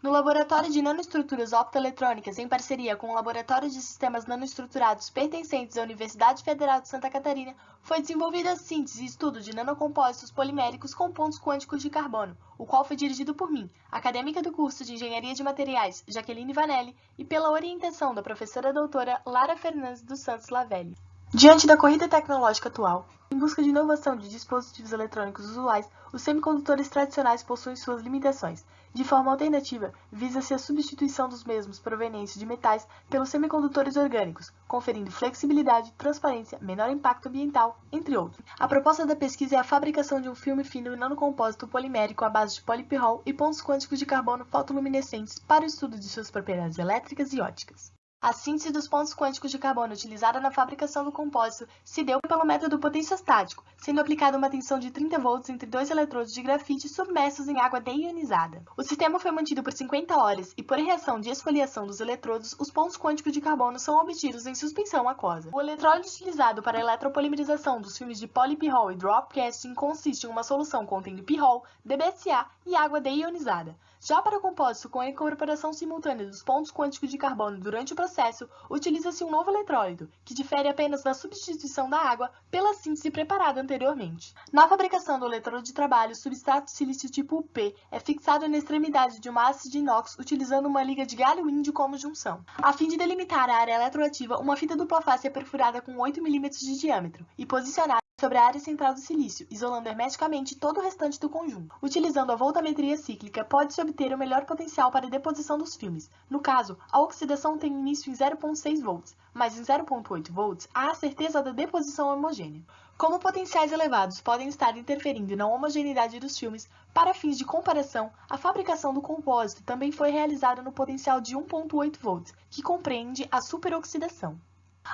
No Laboratório de Nanoestruturas Optoeletrônicas, em parceria com o Laboratório de Sistemas Nanoestruturados pertencentes à Universidade Federal de Santa Catarina, foi desenvolvida a síntese e estudo de nanocompósitos poliméricos com pontos quânticos de carbono, o qual foi dirigido por mim, acadêmica do curso de Engenharia de Materiais, Jaqueline Vanelli, e pela orientação da professora doutora Lara Fernandes dos Santos Lavelli. Diante da corrida tecnológica atual, em busca de inovação de dispositivos eletrônicos usuais, os semicondutores tradicionais possuem suas limitações. De forma alternativa, visa-se a substituição dos mesmos provenientes de metais pelos semicondutores orgânicos, conferindo flexibilidade, transparência, menor impacto ambiental, entre outros. A proposta da pesquisa é a fabricação de um filme fino nanocompósito polimérico à base de polipirrol e pontos quânticos de carbono fotoluminescentes para o estudo de suas propriedades elétricas e ópticas. A síntese dos pontos quânticos de carbono utilizada na fabricação do compósito se deu pelo método potenciostático, sendo aplicada uma tensão de 30 volts entre dois eletrodos de grafite submersos em água deionizada. O sistema foi mantido por 50 horas e, por reação de esfoliação dos eletrodos, os pontos quânticos de carbono são obtidos em suspensão aquosa. O eletrólito utilizado para a eletropolimerização dos filmes de polipirrol e drop casting consiste em uma solução contendo pirrol, DBSA e água deionizada. Já para o compósito com a incorporação simultânea dos pontos quânticos de carbono durante o processo, utiliza-se um novo eletrólito, que difere apenas na substituição da água pela síntese preparada anteriormente. Na fabricação do eletrodo de trabalho, o substrato silício tipo P é fixado na extremidade de uma haste de inox utilizando uma liga de galho índio como junção. A fim de delimitar a área eletroativa, uma fita dupla face é perfurada com 8 mm de diâmetro e posicionada sobre a área central do silício, isolando hermeticamente todo o restante do conjunto. Utilizando a voltametria cíclica, pode-se obter o melhor potencial para a deposição dos filmes. No caso, a oxidação tem início em 0,6 volts, mas em 0,8 volts há a certeza da deposição homogênea. Como potenciais elevados podem estar interferindo na homogeneidade dos filmes, para fins de comparação, a fabricação do compósito também foi realizada no potencial de 1,8 volts, que compreende a superoxidação.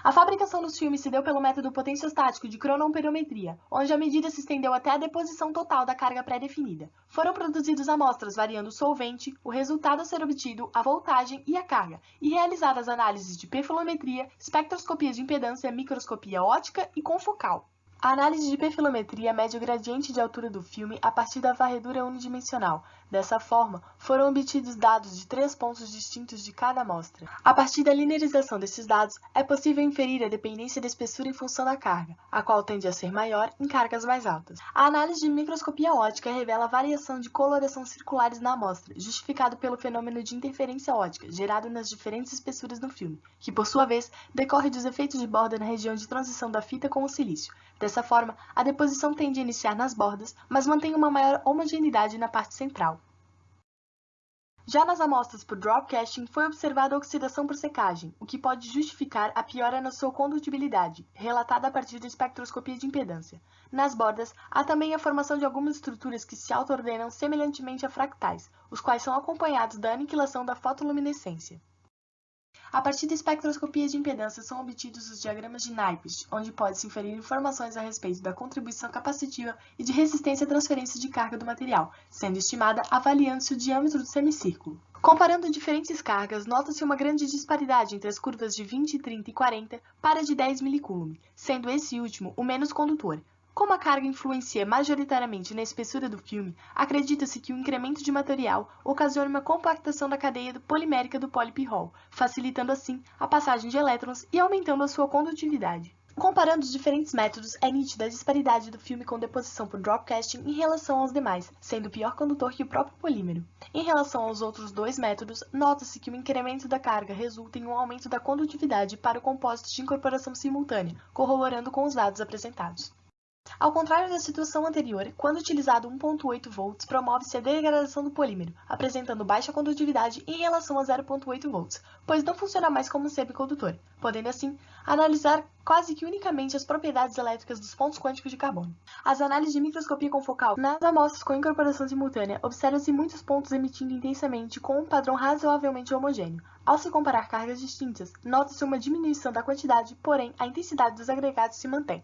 A fabricação dos filmes se deu pelo método potenciostático de cronoamperometria, onde a medida se estendeu até a deposição total da carga pré-definida. Foram produzidos amostras variando o solvente, o resultado a ser obtido, a voltagem e a carga, e realizadas análises de perfilometria, espectroscopia de impedância, microscopia ótica e confocal. A análise de perfilometria mede o gradiente de altura do filme a partir da varredura unidimensional. Dessa forma, foram obtidos dados de três pontos distintos de cada amostra. A partir da linearização desses dados, é possível inferir a dependência da espessura em função da carga, a qual tende a ser maior em cargas mais altas. A análise de microscopia ótica revela a variação de coloração circulares na amostra, justificado pelo fenômeno de interferência ótica gerado nas diferentes espessuras do filme, que, por sua vez, decorre dos efeitos de borda na região de transição da fita com o silício. Dessa forma, a deposição tende a iniciar nas bordas, mas mantém uma maior homogeneidade na parte central. Já nas amostras por drop casting, foi observada a oxidação por secagem, o que pode justificar a piora na sua condutibilidade, relatada a partir da espectroscopia de impedância. Nas bordas, há também a formação de algumas estruturas que se auto-ordenam semelhantemente a fractais, os quais são acompanhados da aniquilação da fotoluminescência. A partir da espectroscopia de impedância são obtidos os diagramas de Nyquist, onde pode-se inferir informações a respeito da contribuição capacitiva e de resistência à transferência de carga do material, sendo estimada avaliando-se o diâmetro do semicírculo. Comparando diferentes cargas, nota-se uma grande disparidade entre as curvas de 20, 30 e 40 para de 10 milicoulomb, sendo esse último o menos condutor, como a carga influencia majoritariamente na espessura do filme, acredita-se que o incremento de material ocasiona uma compactação da cadeia polimérica do polipirrol, facilitando assim a passagem de elétrons e aumentando a sua condutividade. Comparando os diferentes métodos, é nítida a disparidade do filme com deposição por dropcasting em relação aos demais, sendo pior condutor que o próprio polímero. Em relação aos outros dois métodos, nota-se que o incremento da carga resulta em um aumento da condutividade para o compósito de incorporação simultânea, corroborando com os dados apresentados. Ao contrário da situação anterior, quando utilizado 1.8 volts, promove-se a degradação do polímero, apresentando baixa condutividade em relação a 0.8 volts, pois não funciona mais como um semicondutor, podendo assim analisar quase que unicamente as propriedades elétricas dos pontos quânticos de carbono. As análises de microscopia confocal nas amostras com incorporação simultânea observam-se muitos pontos emitindo intensamente com um padrão razoavelmente homogêneo. Ao se comparar cargas distintas, nota-se uma diminuição da quantidade, porém a intensidade dos agregados se mantém.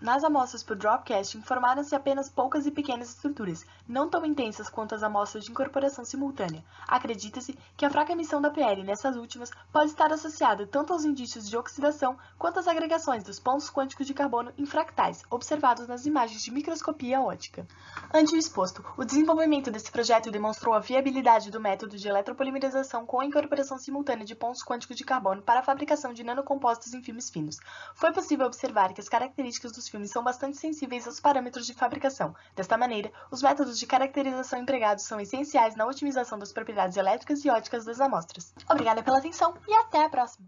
Nas amostras por Dropcast informaram-se apenas poucas e pequenas estruturas, não tão intensas quanto as amostras de incorporação simultânea. Acredita-se que a fraca emissão da PL nessas últimas pode estar associada tanto aos indícios de oxidação quanto às agregações dos pontos quânticos de carbono em fractais, observados nas imagens de microscopia ótica. Ante o exposto, o desenvolvimento desse projeto demonstrou a viabilidade do método de eletropolimerização com a incorporação simultânea de pontos quânticos de carbono para a fabricação de nanocompostos em filmes finos. Foi possível observar que as características filmes são bastante sensíveis aos parâmetros de fabricação. Desta maneira, os métodos de caracterização empregados são essenciais na otimização das propriedades elétricas e óticas das amostras. Obrigada pela atenção e até a próxima!